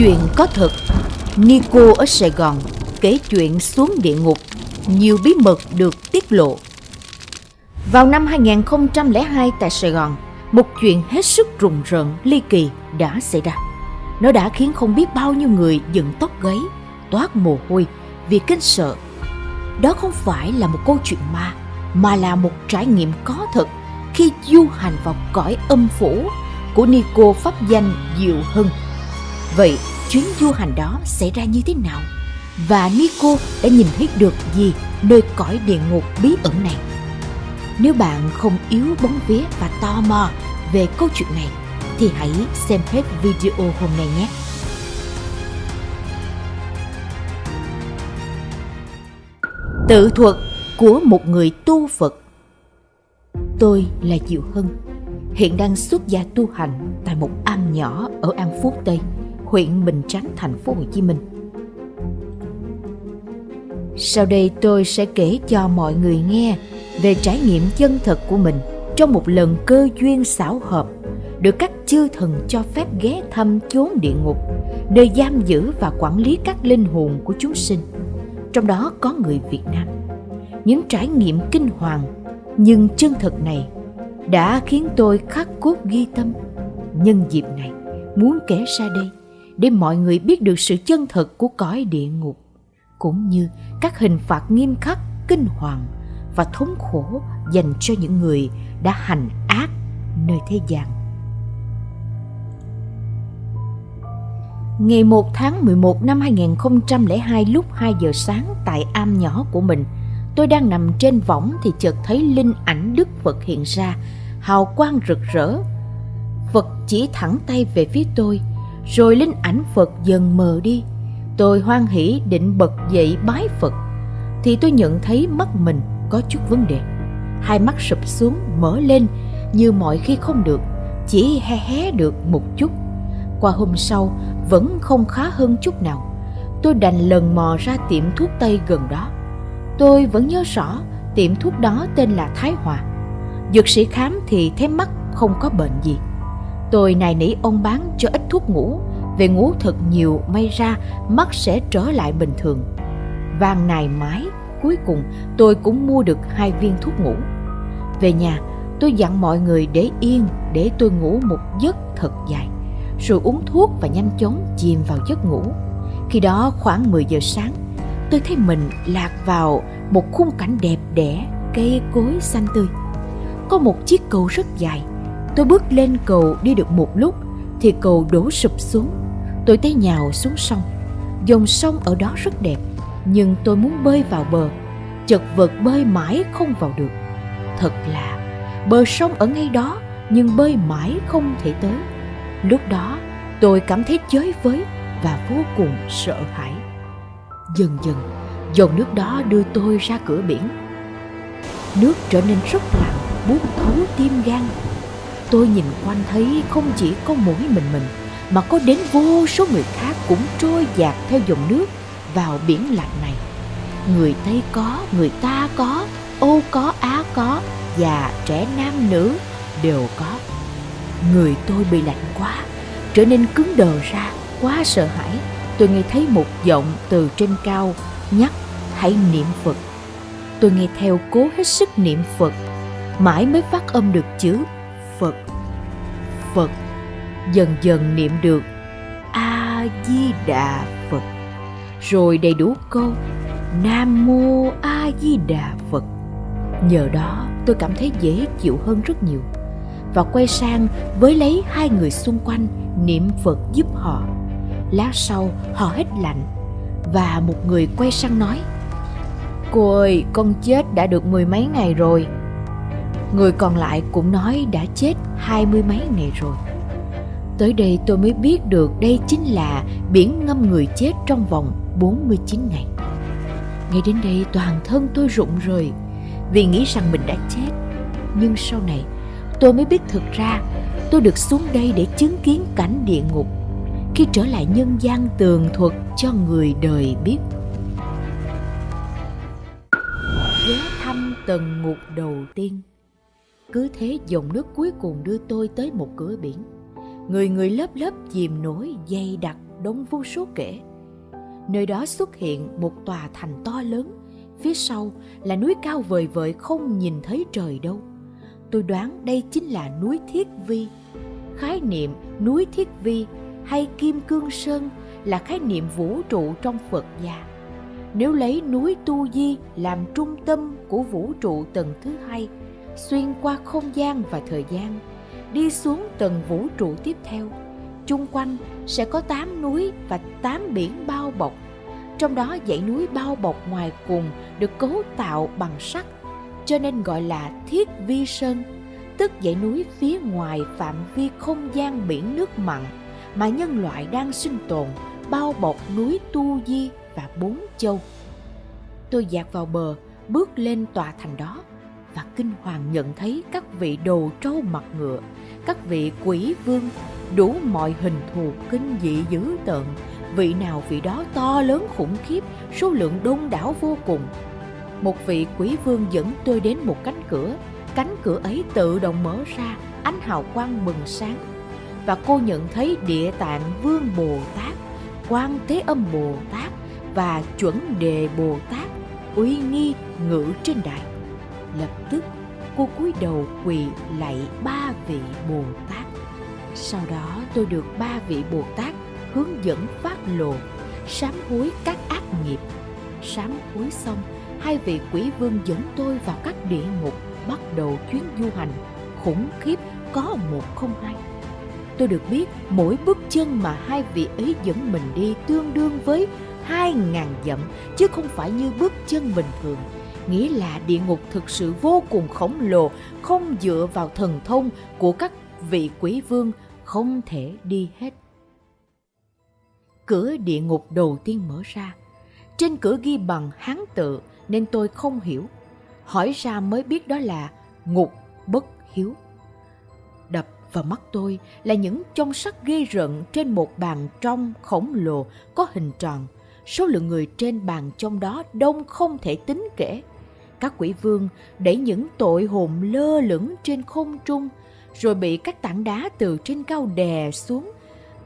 Chuyện có thật, Nico ở Sài Gòn kể chuyện xuống địa ngục, nhiều bí mật được tiết lộ. Vào năm 2002 tại Sài Gòn, một chuyện hết sức rùng rợn, ly kỳ đã xảy ra. Nó đã khiến không biết bao nhiêu người dựng tóc gáy, toát mồ hôi vì kinh sợ. Đó không phải là một câu chuyện ma, mà là một trải nghiệm có thật khi du hành vào cõi âm phủ của Nico pháp danh Diệu Hưng. Vậy chuyến du hành đó xảy ra như thế nào? Và Nico đã nhìn thấy được gì nơi cõi địa ngục bí ẩn này? Nếu bạn không yếu bóng vía và tò mò về câu chuyện này thì hãy xem hết video hôm nay nhé. Tự thuật của một người tu Phật Tôi là Diệu Hân, hiện đang xuất gia tu hành tại một am nhỏ ở An Phú Tây, huyện Bình Chánh, thành phố Hồ Chí Minh. Sau đây tôi sẽ kể cho mọi người nghe về trải nghiệm chân thật của mình trong một lần cơ duyên xảo hợp được các chư thần cho phép ghé thăm chốn địa ngục, nơi giam giữ và quản lý các linh hồn của chúng sinh. Trong đó có người Việt Nam. Những trải nghiệm kinh hoàng nhưng chân thật này đã khiến tôi khắc cốt ghi tâm. Nhân dịp này, muốn kể ra đây để mọi người biết được sự chân thật của cõi địa ngục, cũng như các hình phạt nghiêm khắc, kinh hoàng và thống khổ dành cho những người đã hành ác nơi thế gian. Ngày 1 tháng 11 năm 2002 lúc 2 giờ sáng tại am nhỏ của mình, tôi đang nằm trên võng thì chợt thấy linh ảnh Đức Phật hiện ra, hào quang rực rỡ. Phật chỉ thẳng tay về phía tôi, rồi linh ảnh Phật dần mờ đi. Tôi hoan hỷ định bật dậy bái Phật, thì tôi nhận thấy mắt mình có chút vấn đề. Hai mắt sụp xuống mở lên như mọi khi không được, chỉ hé hé được một chút. Qua hôm sau vẫn không khá hơn chút nào. Tôi đành lần mò ra tiệm thuốc tây gần đó. Tôi vẫn nhớ rõ tiệm thuốc đó tên là Thái Hòa. Dược sĩ khám thì thấy mắt không có bệnh gì. Tôi nài nỉ ông bán cho ít thuốc ngủ, về ngủ thật nhiều may ra mắt sẽ trở lại bình thường. Vàng nài mái, cuối cùng tôi cũng mua được hai viên thuốc ngủ. Về nhà, tôi dặn mọi người để yên để tôi ngủ một giấc thật dài, rồi uống thuốc và nhanh chóng chìm vào giấc ngủ. Khi đó khoảng 10 giờ sáng, tôi thấy mình lạc vào một khung cảnh đẹp đẽ, cây cối xanh tươi. Có một chiếc cầu rất dài. Tôi bước lên cầu đi được một lúc thì cầu đổ sụp xuống. Tôi té nhào xuống sông. Dòng sông ở đó rất đẹp, nhưng tôi muốn bơi vào bờ. Chật vật bơi mãi không vào được. Thật là bờ sông ở ngay đó nhưng bơi mãi không thể tới. Lúc đó tôi cảm thấy chới với và vô cùng sợ hãi. Dần dần, dòng nước đó đưa tôi ra cửa biển. Nước trở nên rất lặng, buốt thấu tim gan. Tôi nhìn quanh thấy không chỉ có mỗi mình mình, mà có đến vô số người khác cũng trôi dạt theo dòng nước vào biển lạnh này. Người Tây có, người ta có, Âu có, Á có, già, trẻ, nam, nữ đều có. Người tôi bị lạnh quá, trở nên cứng đờ ra, quá sợ hãi tôi nghe thấy một giọng từ trên cao nhắc hãy niệm Phật. Tôi nghe theo cố hết sức niệm Phật, mãi mới phát âm được chữ Phật, dần dần niệm được A Di Đà Phật. Rồi đầy đủ câu, Nam Mô A Di Đà Phật. Nhờ đó, tôi cảm thấy dễ chịu hơn rất nhiều và quay sang với lấy hai người xung quanh niệm Phật giúp họ lát sau, họ hết lạnh và một người quay sang nói, cô ơi, con chết đã được mười mấy ngày rồi người còn lại cũng nói đã chết hai mươi mấy ngày rồi tới đây tôi mới biết được đây chính là biển ngâm người chết trong vòng 49 ngày. Ngay đến đây toàn thân tôi rụng rời, vì nghĩ rằng mình đã chết. Nhưng sau này, tôi mới biết thực ra tôi được xuống đây để chứng kiến cảnh địa ngục, khi trở lại nhân gian tường thuật cho người đời biết ghé thăm tầng ngục đầu tiên cứ thế dòng nước cuối cùng đưa tôi tới một cửa biển người người lớp lớp chìm nổi dày đặc đông vô số kể. Nơi đó xuất hiện một tòa thành to lớn, phía sau là núi cao vời vợi không nhìn thấy trời đâu. Tôi đoán đây chính là núi Thiết Vi. Khái niệm núi Thiết Vi hay Kim Cương Sơn là khái niệm vũ trụ trong Phật gia. Nếu lấy núi Tu Di làm trung tâm của vũ trụ tầng thứ hai, xuyên qua không gian và thời gian, đi xuống tầng vũ trụ tiếp theo, chung quanh sẽ có tám núi và tám biển bao bọc. Trong đó dãy núi bao bọc ngoài cùng được cấu tạo bằng sắt, cho nên gọi là Thiết Vi Sơn, tức dãy núi phía ngoài phạm vi không gian biển nước mặn mà nhân loại đang sinh tồn bao bọc núi Tu Di và bốn châu. Tôi dạt vào bờ, bước lên tòa thành đó và kinh hoàng nhận thấy các vị đồ trâu mặt ngựa, các vị quỷ vương, đủ mọi hình thù kinh dị dữ tợn, vị nào vị đó to lớn khủng khiếp, số lượng đông đảo vô cùng. Một vị quỷ vương dẫn tôi đến một cánh cửa, cánh cửa ấy tự động mở ra, ánh hào quang bừng sáng. Và cô nhận thấy địa tạng vương Bồ Tát, quan thế âm Bồ Tát và chuẩn đề Bồ Tát uy nghi ngự trên đài lập tức, cô cúi đầu quỳ lạy ba vị bồ tát. Sau đó tôi được ba vị bồ tát hướng dẫn phát lộ, sám hối các ác nghiệp. Sám hối xong, hai vị quỷ vương dẫn tôi vào các địa ngục, bắt đầu chuyến du hành. Khủng khiếp, có một không hai. Tôi được biết mỗi bước chân mà hai vị ấy dẫn mình đi tương đương với hai ngàn dặm, chứ không phải như bước chân bình thường nghĩa là địa ngục thực sự vô cùng khổng lồ, không dựa vào thần thông của các vị quý vương, không thể đi hết. Cửa địa ngục đầu tiên mở ra. Trên cửa ghi bằng hán tự, nên tôi không hiểu. Hỏi ra mới biết đó là ngục bất hiếu. Đập vào mắt tôi là những trong sắt ghê rợn trên một bàn trong khổng lồ có hình tròn số lượng người trên bàn trong đó đông không thể tính kể. Các quỷ vương đẩy những tội hồn lơ lửng trên không trung, rồi bị các tảng đá từ trên cao đè xuống,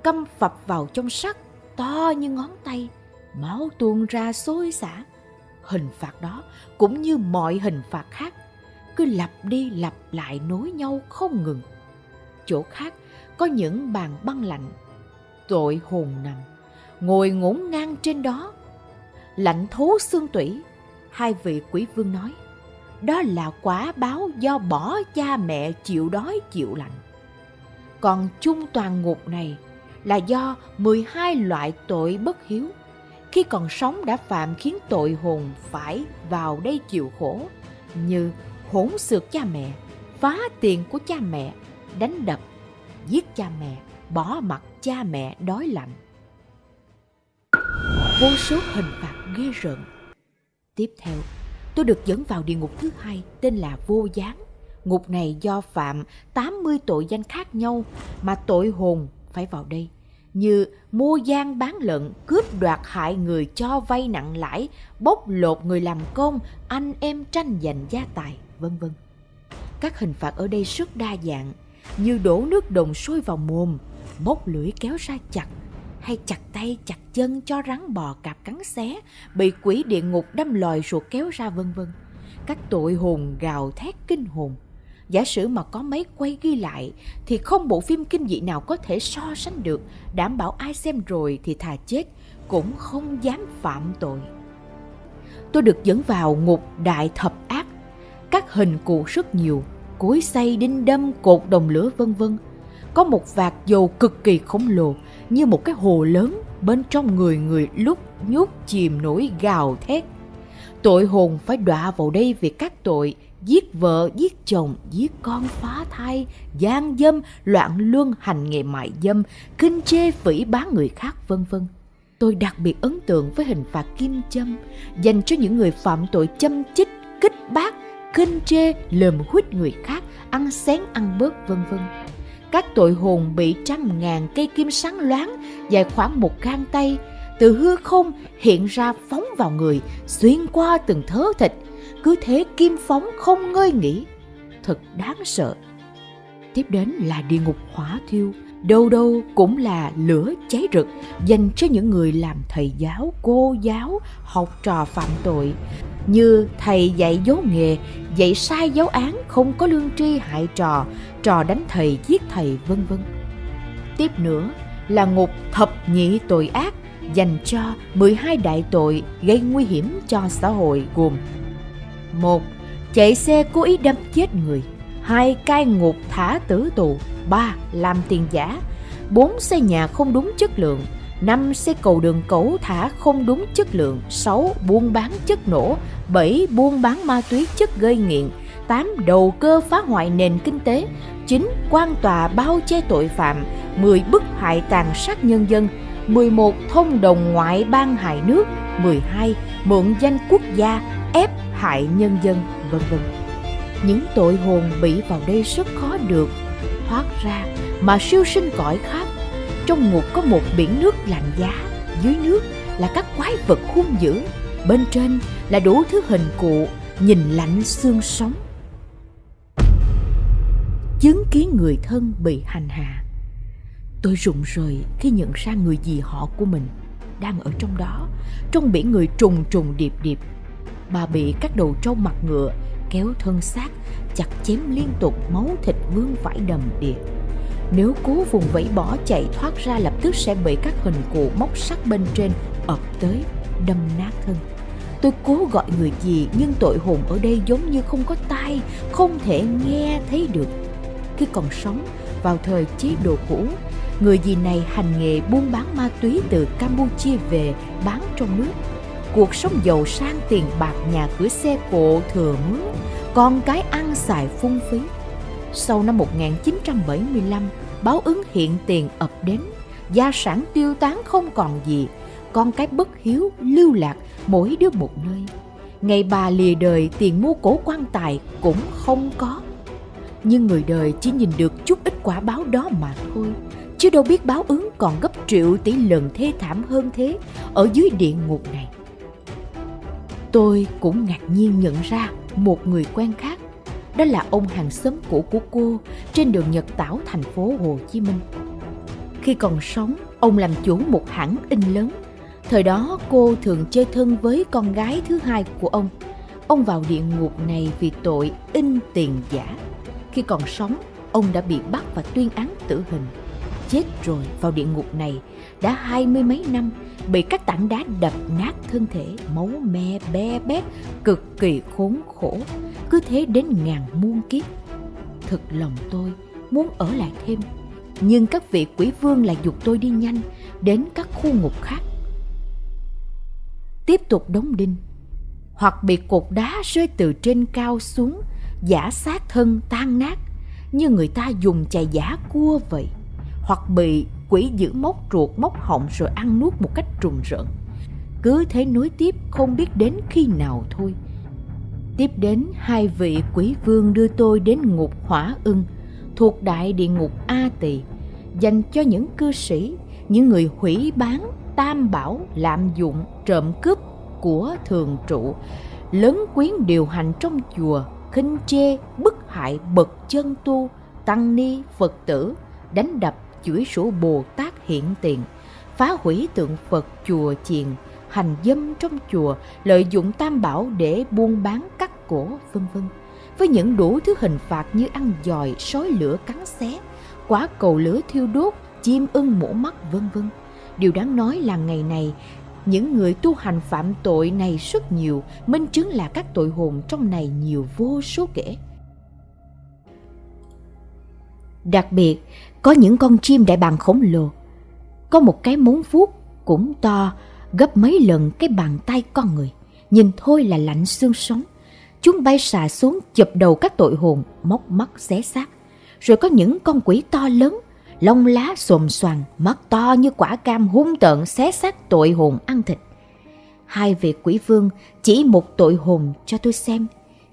căm phập vào trong sắt to như ngón tay, máu tuôn ra xối xả. Hình phạt đó cũng như mọi hình phạt khác, cứ lặp đi lặp lại nối nhau không ngừng. Chỗ khác có những bàn băng lạnh, tội hồn nằm ngồi ngổn ngang trên đó. Lạnh thấu xương tủy, hai vị quỷ vương nói, đó là quả báo do bỏ cha mẹ chịu đói chịu lạnh. Còn chung toàn ngục này là do 12 loại tội bất hiếu. Khi còn sống đã phạm khiến tội hồn phải vào đây chịu khổ, như hỗn xược cha mẹ, phá tiền của cha mẹ, đánh đập, giết cha mẹ, bỏ mặt cha mẹ đói lạnh vô số hình phạt ghê rợn. Tiếp theo, tôi được dẫn vào địa ngục thứ hai tên là Vô Gián. Ngục này do phạm 80 tội danh khác nhau mà tội hồn phải vào đây như mua gian bán lận, cướp đoạt hại người cho vay nặng lãi, bóc lột người làm công, anh em tranh giành gia tài, vân vân. Các hình phạt ở đây rất đa dạng, như đổ nước đồng sôi vào mồm, móc lưỡi kéo ra chặt, hay chặt tay chặt chân cho rắn bò cạp cắn xé, bị quỷ địa ngục đâm lòi ruột kéo ra vân vân. Các tội hồn gào thét kinh hồn. Giả sử mà có máy quay ghi lại thì không bộ phim kinh dị nào có thể so sánh được, đảm bảo ai xem rồi thì thà chết cũng không dám phạm tội. Tôi được dẫn vào ngục đại thập ác, các hình cụ rất nhiều, cối xay đinh đâm cột đồng lửa vân vân có một vạt dầu cực kỳ khổng lồ như một cái hồ lớn bên trong người người lúc nhúc chìm nổi gào thét. Tội hồn phải đọa vào đây vì các tội giết vợ, giết chồng, giết con phá thai, gian dâm, loạn luân hành nghề mại dâm, kinh chê phỉ bán người khác vân vân. Tôi đặc biệt ấn tượng với hình phạt kim châm dành cho những người phạm tội châm chích, kích bác, kinh chê, lườm huýt người khác, ăn xén ăn bớt vân vân các tội hồn bị trăm ngàn cây kim sáng loáng dài khoảng một gang tay, từ hư không hiện ra phóng vào người, xuyên qua từng thớ thịt. Cứ thế kim phóng không ngơi nghỉ. Thật đáng sợ. Tiếp đến là địa ngục hỏa thiêu đâu đâu cũng là lửa cháy rực dành cho những người làm thầy giáo, cô giáo, học trò phạm tội. Như thầy dạy dỗ nghề, dạy sai giáo án, không có lương tri hại trò, trò đánh thầy giết thầy vân vân. Tiếp nữa là ngục thập nhị tội ác dành cho 12 đại tội gây nguy hiểm cho xã hội gồm một Chạy xe cố ý đâm chết người hai Cai ngục thả tử tù, ba Làm tiền giả bốn Xây nhà không đúng chất lượng, năm Xây cầu đường cẩu thả không đúng chất lượng, sáu Buôn bán chất nổ, bảy Buôn bán ma túy chất gây nghiện 8. Đầu cơ phá hoại nền kinh tế 9. Quan tòa bao che tội phạm 10. Bức hại tàn sát nhân dân 11. Thông đồng ngoại bang hại nước 12. Mượn danh quốc gia ép hại nhân dân, vân vân những tội hồn bị vào đây rất khó được thoát ra mà siêu sinh cõi khác Trong ngục có một biển nước lạnh giá Dưới nước là các quái vật hung dữ Bên trên là đủ thứ hình cụ Nhìn lạnh xương sống Chứng kiến người thân bị hành hạ Tôi rụng rời khi nhận ra người dì họ của mình đang ở trong đó, trong biển người trùng trùng điệp điệp. Bà bị các đầu trâu mặt ngựa kéo thân xác, chặt chém liên tục máu thịt vương vãi đầm đìa. Nếu cố vùng vẫy bỏ chạy thoát ra lập tức sẽ bị các hình cụ móc sắt bên trên ập tới, đâm nát thân. Tôi cố gọi người gì nhưng tội hồn ở đây giống như không có tai, không thể nghe thấy được. Khi còn sống, vào thời chế độ cũ, người gì này hành nghề buôn bán ma túy từ Campuchia về bán trong nước. Cuộc sống giàu sang tiền bạc nhà cửa xe cộ thừa mướn, con cái ăn xài phung phí. Sau năm 1975, báo ứng hiện tiền ập đến, gia sản tiêu tán không còn gì, con cái bất hiếu lưu lạc mỗi đứa một nơi. Ngày bà lìa đời tiền mua cổ quan tài cũng không có. Nhưng người đời chỉ nhìn được chút ít quả báo đó mà thôi chứ đâu biết báo ứng còn gấp triệu tỷ lần thê thảm hơn thế ở dưới địa ngục này. Tôi cũng ngạc nhiên nhận ra một người quen khác, đó là ông hàng xóm cũ của cô trên đường Nhật Tảo thành phố Hồ Chí Minh. Khi còn sống, ông làm chủ một hãng in lớn. Thời đó cô thường chơi thân với con gái thứ hai của ông. Ông vào địa ngục này vì tội in tiền giả. Khi còn sống, ông đã bị bắt và tuyên án tử hình chết rồi vào địa ngục này, đã hai mươi mấy năm, bị các tảng đá đập nát thân thể, máu me be bét, cực kỳ khốn khổ. Cứ thế đến ngàn muôn kiếp. Thực lòng tôi muốn ở lại thêm, nhưng các vị quỷ vương lại dục tôi đi nhanh đến các khu ngục khác. Tiếp tục đóng đinh, hoặc bị cột đá rơi từ trên cao xuống, giả sát thân tan nát, như người ta dùng chày giả cua vậy hoặc bị quỷ giữ móc ruột móc họng rồi ăn nuốt một cách trùng rợn. Cứ thế nối tiếp không biết đến khi nào thôi. Tiếp đến hai vị quỷ vương đưa tôi đến ngục hỏa ưng thuộc đại địa ngục A Tỳ dành cho những cư sĩ, những người hủy bán, tam bảo, lạm dụng, trộm cướp của thường trụ, lớn quyến điều hành trong chùa, khinh chê, bức hại bậc chân tu, tăng ni, Phật tử, đánh đập chửi sổ Bồ Tát hiện tiền, phá hủy tượng Phật chùa chiền, hành dâm trong chùa, lợi dụng tam bảo để buôn bán cắt cổ, vân vân. Với những đủ thứ hình phạt như ăn giòi, sói lửa cắn xé, quả cầu lửa thiêu đốt, chim ưng mổ mắt, vân vân. Điều đáng nói là ngày này, những người tu hành phạm tội này rất nhiều, minh chứng là các tội hồn trong này nhiều vô số kể. Đặc biệt, có những con chim đại bàng khổng lồ. Có một cái móng vuốt cũng to gấp mấy lần cái bàn tay con người. Nhìn thôi là lạnh xương sống. Chúng bay xà xuống chụp đầu các tội hồn, móc mắt xé xác. Rồi có những con quỷ to lớn, lông lá xồm xoàng, mắt to như quả cam hung tợn xé xác tội hồn ăn thịt. Hai vị quỷ vương chỉ một tội hồn cho tôi xem.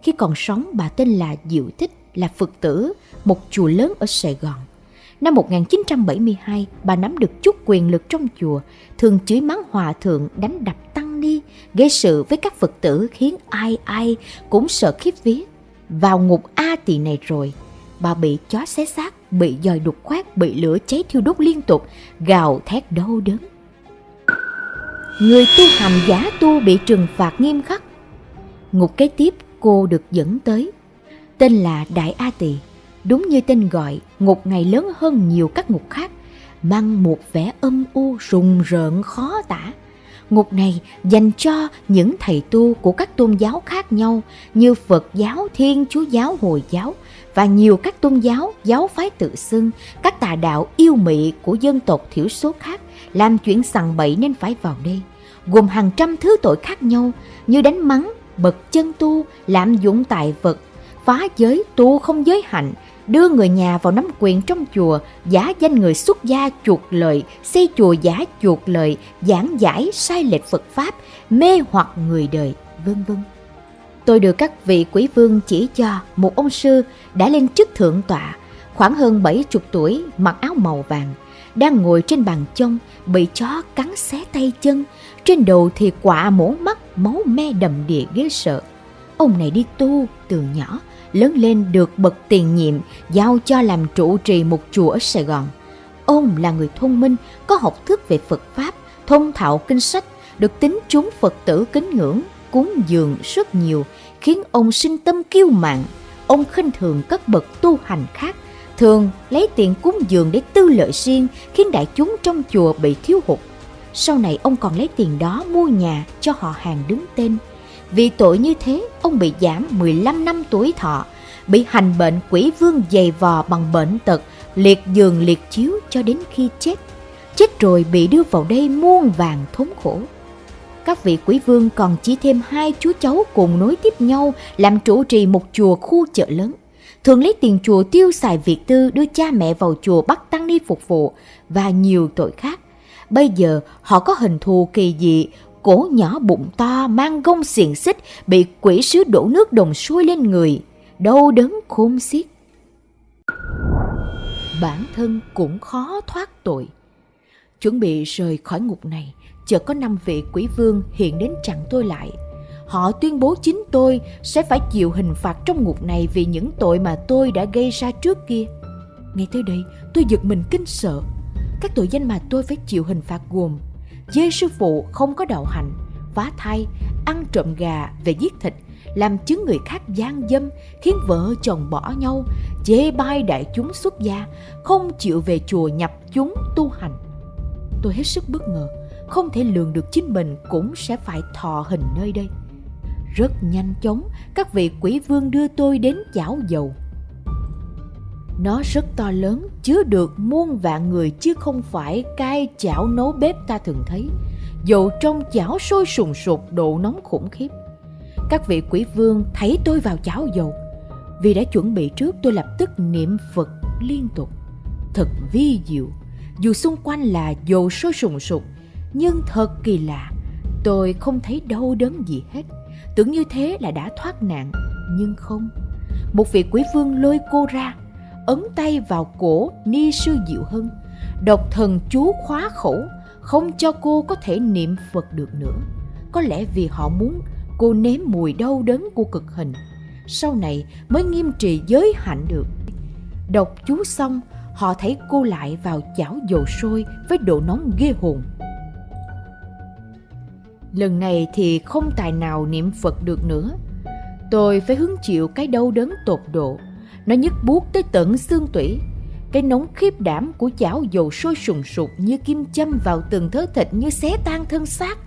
Khi còn sống bà tên là Diệu Thích, là Phật tử, một chùa lớn ở Sài Gòn. Năm 1972, bà nắm được chút quyền lực trong chùa, thường chửi mắng hòa thượng, đánh đập tăng ni, gây sự với các Phật tử khiến ai ai cũng sợ khiếp vía. Vào ngục A tỳ này rồi, bà bị chó xé xác, bị dòi đục khoét, bị lửa cháy thiêu đốt liên tục, gào thét đau đớn. Người tu hành giả tu bị trừng phạt nghiêm khắc. Ngục kế tiếp cô được dẫn tới, tên là Đại A Tỳ. Đúng như tên gọi, ngục ngày lớn hơn nhiều các ngục khác, mang một vẻ âm u rùng rợn khó tả. Ngục này dành cho những thầy tu của các tôn giáo khác nhau như Phật giáo, Thiên Chúa giáo, Hồi giáo và nhiều các tôn giáo, giáo phái tự xưng, các tà đạo yêu mị của dân tộc thiểu số khác làm chuyện sằng bậy nên phải vào đây, gồm hàng trăm thứ tội khác nhau như đánh mắng, bật chân tu, lạm dụng tài vật, phá giới, tu không giới hạnh, đưa người nhà vào nắm quyền trong chùa, giả danh người xuất gia chuột lợi, xây chùa giả chuột lợi, giảng giải sai lệch Phật Pháp, mê hoặc người đời, vân vân. Tôi được các vị quý vương chỉ cho một ông sư đã lên chức thượng tọa, khoảng hơn bảy chục tuổi, mặc áo màu vàng, đang ngồi trên bàn chông, bị chó cắn xé tay chân, trên đầu thì quả mổ mắt, máu me đầm đìa ghê sợ. Ông này đi tu từ nhỏ, lớn lên được bậc tiền nhiệm giao cho làm trụ trì một chùa ở Sài Gòn. Ông là người thông minh, có học thức về Phật Pháp, thông thạo kinh sách, được tính chúng Phật tử kính ngưỡng, cúng dường rất nhiều, khiến ông sinh tâm kiêu mạn. Ông khinh thường các bậc tu hành khác, thường lấy tiền cúng dường để tư lợi riêng, khiến đại chúng trong chùa bị thiếu hụt. Sau này ông còn lấy tiền đó mua nhà cho họ hàng đứng tên. Vì tội như thế, ông bị giảm 15 năm tuổi thọ, bị hành bệnh quỷ vương dày vò bằng bệnh tật, liệt giường liệt chiếu cho đến khi chết. Chết rồi bị đưa vào đây muôn vàng thống khổ. Các vị quý vương còn chỉ thêm hai chú cháu cùng nối tiếp nhau làm trụ trì một chùa khu chợ lớn. Thường lấy tiền chùa tiêu xài việc tư đưa cha mẹ vào chùa bắt tăng ni phục vụ và nhiều tội khác. Bây giờ họ có hình thù kỳ dị, cổ nhỏ bụng to mang gông xiềng xích bị quỷ sứ đổ nước đồng xuôi lên người, đau đớn khôn xiết. Bản thân cũng khó thoát tội. Chuẩn bị rời khỏi ngục này, chợt có năm vị quỷ vương hiện đến chặn tôi lại. Họ tuyên bố chính tôi sẽ phải chịu hình phạt trong ngục này vì những tội mà tôi đã gây ra trước kia. Ngay tới đây, tôi giật mình kinh sợ. Các tội danh mà tôi phải chịu hình phạt gồm dê sư phụ không có đạo hạnh, phá thai, ăn trộm gà về giết thịt, làm chứng người khác gian dâm, khiến vợ chồng bỏ nhau, chê bai đại chúng xuất gia, không chịu về chùa nhập chúng tu hành. Tôi hết sức bất ngờ, không thể lường được chính mình cũng sẽ phải thọ hình nơi đây. Rất nhanh chóng, các vị quỷ vương đưa tôi đến chảo dầu. Nó rất to lớn, chứa được muôn vạn người chứ không phải cai chảo nấu bếp ta thường thấy. Dầu trong chảo sôi sùng sục độ nóng khủng khiếp. Các vị quỷ vương thấy tôi vào chảo dầu. Vì đã chuẩn bị trước tôi lập tức niệm Phật liên tục. Thật vi diệu, dù xung quanh là dầu sôi sùng sục, nhưng thật kỳ lạ, tôi không thấy đau đớn gì hết. Tưởng như thế là đã thoát nạn, nhưng không. Một vị quỷ vương lôi cô ra, ấn tay vào cổ ni sư diệu hưng. Độc thần chú khóa khẩu, không cho cô có thể niệm phật được nữa. Có lẽ vì họ muốn cô nếm mùi đau đớn của cực hình. Sau này mới nghiêm trì giới hạnh được. Đọc chú xong, họ thấy cô lại vào chảo dầu sôi với độ nóng ghê hồn. Lần này thì không tài nào niệm phật được nữa. Tôi phải hứng chịu cái đau đớn tột độ nó nhức buốt tới tận xương tủy. Cái nóng khiếp đảm của chảo dầu sôi sùng sục như kim châm vào từng thớ thịt như xé tan thân xác.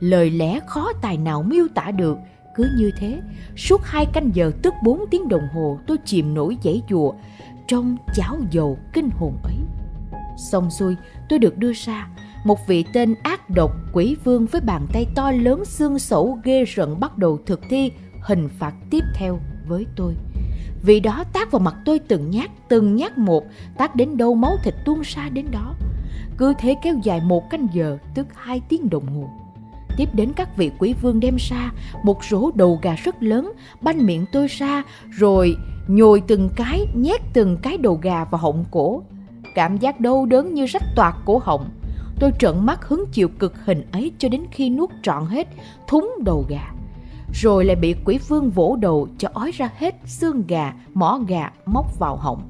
Lời lẽ khó tài nào miêu tả được. Cứ như thế, suốt hai canh giờ tức bốn tiếng đồng hồ tôi chìm nổi dãy chùa trong chảo dầu kinh hồn ấy. Xong xuôi, tôi được đưa ra, một vị tên ác độc quỷ vương với bàn tay to lớn xương sẩu ghê rợn bắt đầu thực thi hình phạt tiếp theo với tôi. Vì đó tác vào mặt tôi từng nhát, từng nhát một, tác đến đâu máu thịt tuôn ra đến đó. Cứ thế kéo dài một canh giờ, tức hai tiếng đồng hồ. Tiếp đến các vị quý vương đem ra một rổ đầu gà rất lớn, banh miệng tôi ra, rồi nhồi từng cái, nhét từng cái đầu gà vào họng cổ. Cảm giác đau đớn như rách toạc cổ họng. Tôi trợn mắt hứng chịu cực hình ấy cho đến khi nuốt trọn hết thúng đầu gà rồi lại bị quỷ vương vỗ đầu cho ói ra hết xương gà, mỏ gà móc vào họng.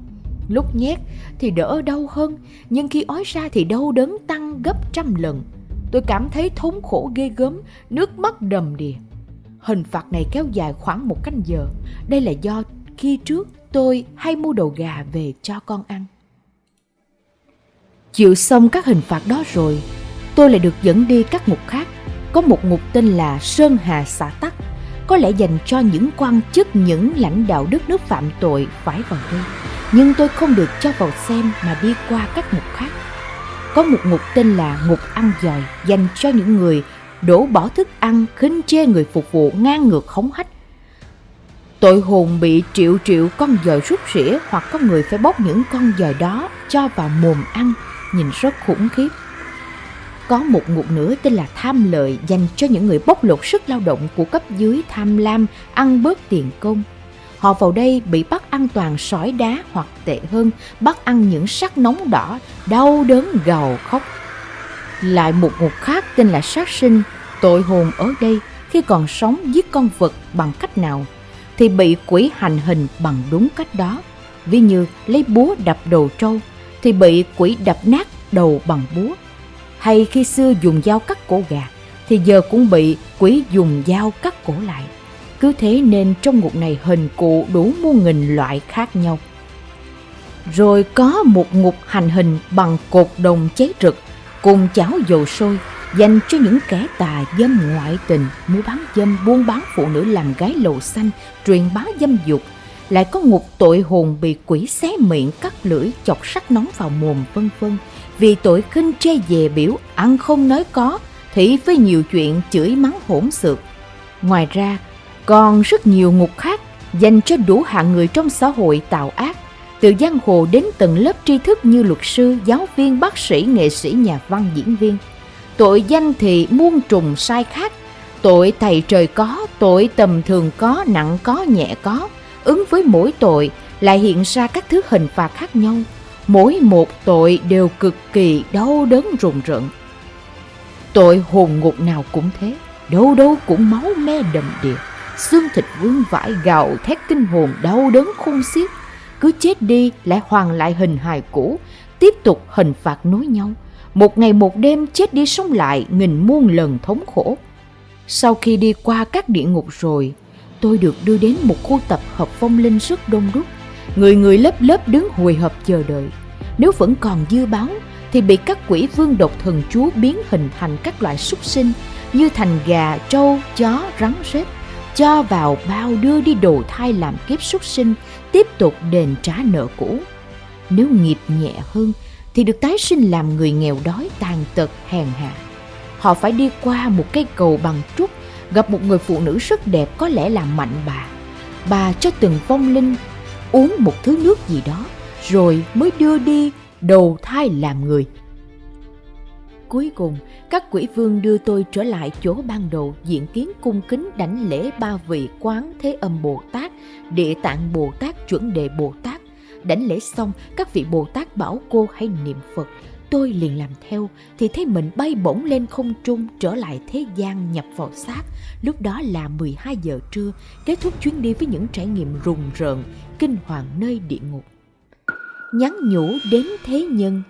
Lúc nhét thì đỡ đau hơn, nhưng khi ói ra thì đau đớn tăng gấp trăm lần. Tôi cảm thấy thống khổ ghê gớm, nước mắt đầm đìa. Hình phạt này kéo dài khoảng một canh giờ. Đây là do khi trước tôi hay mua đầu gà về cho con ăn. Chịu xong các hình phạt đó rồi, tôi lại được dẫn đi các ngục khác. Có một ngục tên là Sơn Hà xã Tắc, có lẽ dành cho những quan chức, những lãnh đạo đất nước phạm tội phải vào đây. Nhưng tôi không được cho vào xem mà đi qua các ngục khác. Có một ngục tên là ngục ăn giòi dành cho những người đổ bỏ thức ăn, khinh chê người phục vụ ngang ngược khống hách. Tội hồn bị triệu triệu con dòi rút rỉa hoặc có người phải bóc những con dòi đó cho vào mồm ăn, nhìn rất khủng khiếp. Có một ngục nữa tên là tham lợi dành cho những người bóc lột sức lao động của cấp dưới tham lam, ăn bớt tiền công. Họ vào đây bị bắt ăn toàn sỏi đá hoặc tệ hơn, bắt ăn những sắc nóng đỏ, đau đớn gào khóc. Lại một ngục khác tên là sát sinh, tội hồn ở đây khi còn sống giết con vật bằng cách nào thì bị quỷ hành hình bằng đúng cách đó. Ví như lấy búa đập đầu trâu thì bị quỷ đập nát đầu bằng búa. Hay khi xưa dùng dao cắt cổ gà thì giờ cũng bị quỷ dùng dao cắt cổ lại. Cứ thế nên trong ngục này hình cụ đủ muôn nghìn loại khác nhau. Rồi có một ngục hành hình bằng cột đồng cháy rực cùng chảo dầu sôi dành cho những kẻ tà dâm ngoại tình, mua bán dâm, buôn bán phụ nữ làm gái lầu xanh, truyền bá dâm dục. Lại có ngục tội hồn bị quỷ xé miệng, cắt lưỡi, chọc sắt nóng vào mồm vân vân vì tội khinh che về biểu ăn không nói có, thì với nhiều chuyện chửi mắng hỗn xược. Ngoài ra, còn rất nhiều ngục khác dành cho đủ hạng người trong xã hội tạo ác, từ giang hồ đến tầng lớp tri thức như luật sư, giáo viên, bác sĩ, nghệ sĩ, nhà văn, diễn viên. Tội danh thì muôn trùng sai khác, tội thầy trời có, tội tầm thường có, nặng có, nhẹ có. Ứng với mỗi tội lại hiện ra các thứ hình phạt khác nhau. Mỗi một tội đều cực kỳ đau đớn rùng rợn. Tội hồn ngục nào cũng thế, đâu đâu cũng máu me đầm đìa. Xương thịt vương vãi gạo thét kinh hồn đau đớn khôn xiết. Cứ chết đi lại hoàn lại hình hài cũ tiếp tục hình phạt nối nhau. Một ngày một đêm chết đi sống lại nghìn muôn lần thống khổ. Sau khi đi qua các địa ngục rồi tôi được đưa đến một khu tập hợp phong linh rất đông đúc người người lớp lớp đứng hồi hộp chờ đợi nếu vẫn còn dư báo thì bị các quỷ vương độc thần chúa biến hình thành các loại súc sinh như thành gà, trâu, chó, rắn rết cho vào bao đưa đi đồ thai làm kiếp súc sinh, tiếp tục đền trả nợ cũ. Nếu nghiệp nhẹ hơn thì được tái sinh làm người nghèo đói tàn tật hèn hạ. Họ phải đi qua một cây cầu bằng trúc, gặp một người phụ nữ rất đẹp có lẽ là mạnh bà. Bà cho từng vong linh uống một thứ nước gì đó, rồi mới đưa đi đầu thai làm người. Cuối cùng, các quỷ vương đưa tôi trở lại chỗ ban đầu diện kiến cung kính đảnh lễ ba vị quán thế âm Bồ Tát, địa tạng Bồ Tát, chuẩn đề Bồ Tát. Đảnh lễ xong, các vị Bồ Tát bảo cô hãy niệm Phật. Tôi liền làm theo, thì thấy mình bay bổng lên không trung trở lại thế gian nhập vào xác. Lúc đó là 12 giờ trưa, kết thúc chuyến đi với những trải nghiệm rùng rợn, kinh hoàng nơi địa ngục. Nhắn nhủ đến thế nhân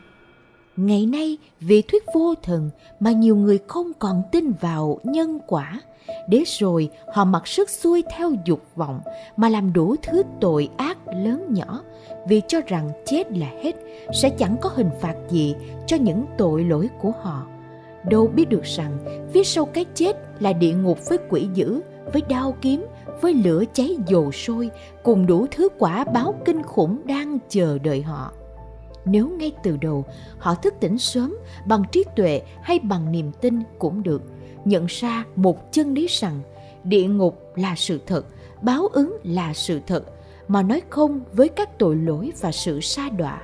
Ngày nay vì thuyết vô thần mà nhiều người không còn tin vào nhân quả. Để rồi họ mặc sức xuôi theo dục vọng mà làm đủ thứ tội ác lớn nhỏ vì cho rằng chết là hết sẽ chẳng có hình phạt gì cho những tội lỗi của họ. Đâu biết được rằng phía sau cái chết là địa ngục với quỷ dữ, với đao kiếm, với lửa cháy dồ sôi cùng đủ thứ quả báo kinh khủng đang chờ đợi họ nếu ngay từ đầu, họ thức tỉnh sớm, bằng trí tuệ hay bằng niềm tin cũng được. Nhận ra một chân lý rằng, địa ngục là sự thật, báo ứng là sự thật, mà nói không với các tội lỗi và sự sa đọa.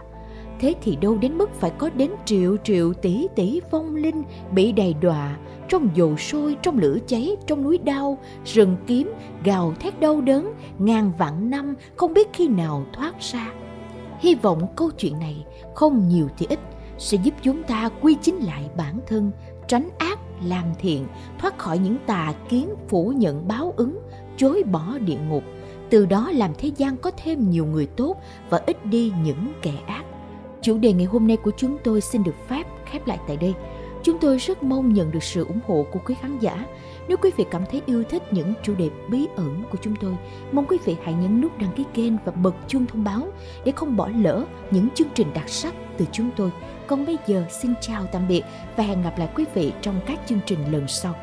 Thế thì đâu đến mức phải có đến triệu triệu tỷ tỷ vong linh bị đầy đọa trong dầu sôi, trong lửa cháy, trong núi đau, rừng kiếm, gào thét đau đớn, ngàn vạn năm không biết khi nào thoát ra hy vọng câu chuyện này không nhiều thì ít sẽ giúp chúng ta quy chính lại bản thân tránh ác làm thiện, thoát khỏi những tà kiến phủ nhận báo ứng, chối bỏ địa ngục, từ đó làm thế gian có thêm nhiều người tốt và ít đi những kẻ ác. Chủ đề ngày hôm nay của chúng tôi xin được phép khép lại tại đây. Chúng tôi rất mong nhận được sự ủng hộ của quý khán giả. Nếu quý vị cảm thấy yêu thích những chủ đề bí ẩn của chúng tôi, mong quý vị hãy nhấn nút đăng ký kênh và bật chuông thông báo để không bỏ lỡ những chương trình đặc sắc từ chúng tôi. Còn bây giờ xin chào tạm biệt và hẹn gặp lại quý vị trong các chương trình lần sau.